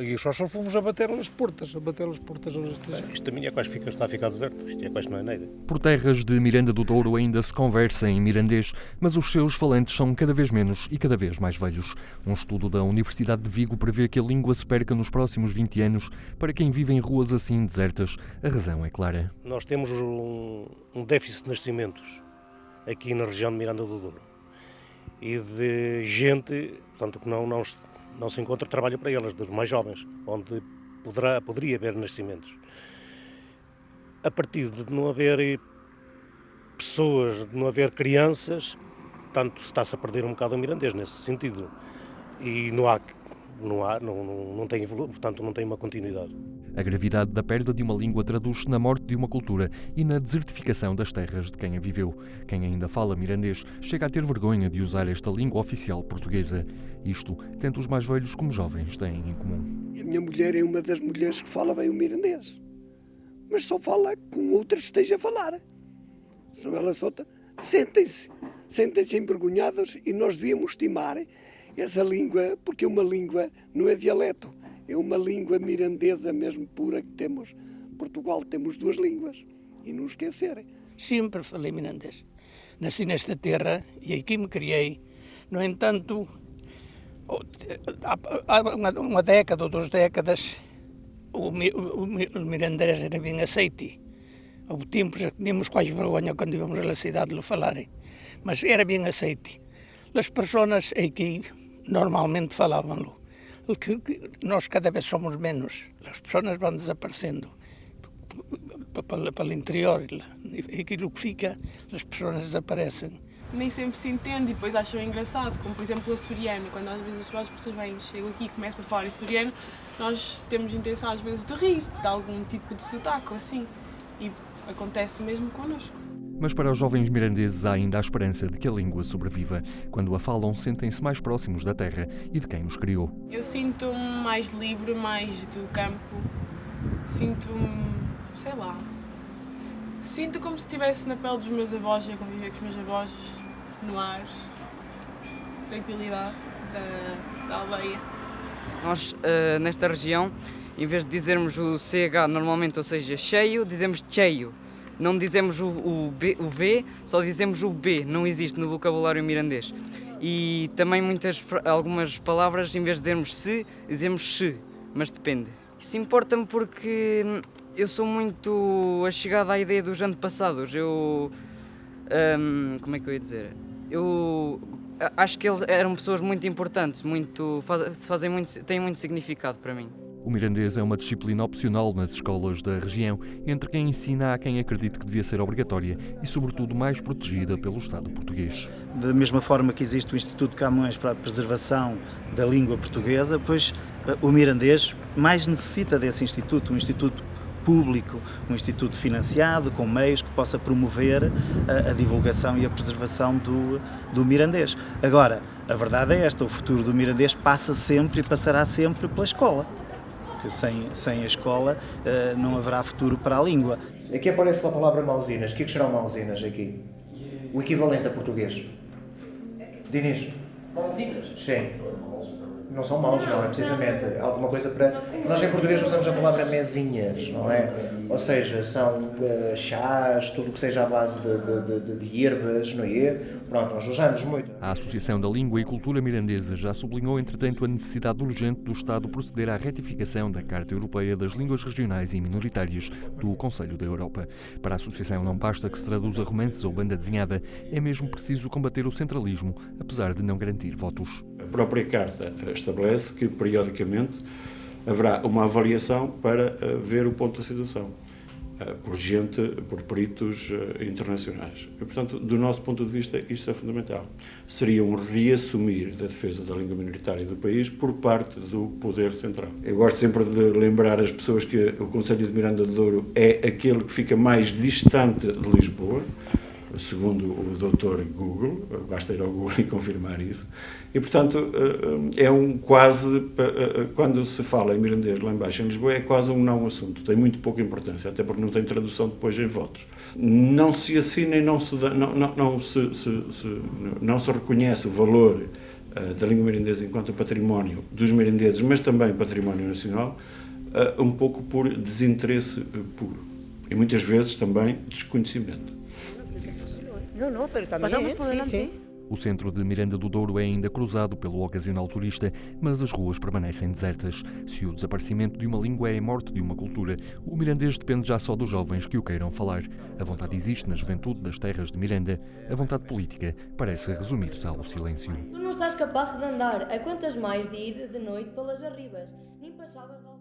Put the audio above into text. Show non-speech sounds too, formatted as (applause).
E só só fomos a bater as portas, a bater as portas aos estagiários. Isto também é quase fica, está a ficar deserto, isto é quase não é nada. Por terras de Miranda do Douro ainda se conversa em mirandês, mas os seus falantes são cada vez menos e cada vez mais velhos. Um estudo da Universidade de Vigo prevê que a língua se perca nos próximos 20 anos. Para quem vive em ruas assim desertas, a razão é clara. Nós temos um, um déficit de nascimentos aqui na região de Miranda do Douro e de gente, portanto, que não, não, não se encontra trabalho para elas, dos mais jovens, onde poderá, poderia haver nascimentos. A partir de não haver pessoas, de não haver crianças, portanto, está-se a perder um bocado o mirandês nesse sentido. E não há não há, não, não, não tem, portanto, não tem uma continuidade. A gravidade da perda de uma língua traduz-se na morte de uma cultura e na desertificação das terras de quem a viveu. Quem ainda fala mirandês chega a ter vergonha de usar esta língua oficial portuguesa. Isto, tanto os mais velhos como jovens têm em comum. A minha mulher é uma das mulheres que fala bem o mirandês, mas só fala com outra esteja a falar. Senão ela só... Sentem-se, sentem-se envergonhados e nós devíamos estimar essa língua, porque uma língua não é dialeto, é uma língua mirandesa mesmo pura que temos. Portugal temos duas línguas e não esquecerem. Sempre falei mirandês. Nasci nesta terra e aqui me criei. No entanto, há uma década ou duas décadas, o, o, o mirandês era bem aceite. Houve tempos que tínhamos quase vergonha quando íamos à cidade de lhe falarem, mas era bem aceite. As pessoas aqui normalmente falavam-lo. Nós cada vez somos menos, as pessoas vão desaparecendo para o interior e aquilo que fica, as pessoas desaparecem. Nem sempre se entende e depois acham engraçado, como por exemplo o açoriano, quando às vezes as pessoas vêm, chegam aqui e começam a falar açoriano, nós temos intenção às vezes de rir de algum tipo de sotaque ou assim, e acontece mesmo connosco. Mas para os jovens mirandeses há ainda a esperança de que a língua sobreviva. Quando a falam, sentem-se mais próximos da terra e de quem os criou. Eu sinto-me mais livre, mais do campo. Sinto-me, sei lá, sinto como se estivesse na pele dos meus avós, a conviver com os meus avós, no ar, tranquilidade da, da aldeia. Nós, uh, nesta região, em vez de dizermos o CH normalmente, ou seja, cheio, dizemos cheio não dizemos o, o, B, o V, só dizemos o B, não existe no vocabulário mirandês. E também muitas, algumas palavras, em vez de dizermos se, dizemos se, mas depende. Isso importa-me porque eu sou muito achegado à ideia dos antepassados. Eu. Um, como é que eu ia dizer? Eu acho que eles eram pessoas muito importantes, muito, fazem muito, têm muito significado para mim. O mirandês é uma disciplina opcional nas escolas da região, entre quem ensina a quem acredita que devia ser obrigatória e, sobretudo, mais protegida pelo Estado português. Da mesma forma que existe o Instituto Camões para a preservação da língua portuguesa, pois eh, o mirandês mais necessita desse instituto, um instituto público, um instituto financiado, com meios que possa promover a, eh, a divulgação e a preservação do, do mirandês. Agora, a verdade é esta, o futuro do mirandês passa sempre e passará sempre pela escola porque sem, sem a escola uh, não haverá futuro para a língua. Aqui aparece a palavra malzinas. O que, é que serão malzinas aqui? O equivalente a português. Dinis. Malzinas? Sim. Não são maus, não, é precisamente alguma coisa para... Nós em português usamos a palavra mesinhas, não é? Ou seja, são uh, chás, tudo que seja à base de, de, de, de ervas, não é? Pronto, nós usamos muito. A Associação da Língua e Cultura Mirandesa já sublinhou, entretanto, a necessidade urgente do Estado proceder à retificação da Carta Europeia das Línguas Regionais e Minoritárias do Conselho da Europa. Para a Associação não basta que se traduza romances ou banda desenhada, é mesmo preciso combater o centralismo, apesar de não garantir votos. A própria Carta estabelece que, periodicamente, haverá uma avaliação para eh, ver o ponto da situação eh, por gente, por peritos eh, internacionais. E, portanto, do nosso ponto de vista, isto é fundamental. Seria um reassumir da defesa da língua minoritária do país por parte do poder central. Eu gosto sempre de lembrar as pessoas que o Conselho de Miranda de Douro é aquele que fica mais distante de Lisboa, segundo o doutor Google, basta ir ao Google (laughs) e confirmar isso, e portanto eh, é um quase, eh, eh, quando se fala em mirandês lá embaixo em Lisboa, é quase um não assunto, tem muito pouca importância, até porque não tem tradução depois em votos. Não se assina e não se, não, não, não se, se, se, não se reconhece o valor da língua mirandesa enquanto património dos mirandeses, mas também património nacional, um pouco por desinteresse puro e muitas vezes também desconhecimento. Não, não, pero também, Pasamos por delante. Sim, sim. O centro de Miranda do Douro é ainda cruzado pelo ocasional turista, mas as ruas permanecem desertas. Se o desaparecimento de uma língua é a morte de uma cultura, o mirandês depende já só dos jovens que o queiram falar. A vontade existe na juventude das terras de Miranda, a vontade política parece resumir-se ao silêncio. Tu não estás capaz de andar, a quantas mais de ir de noite pelas arribas, nem passavas ao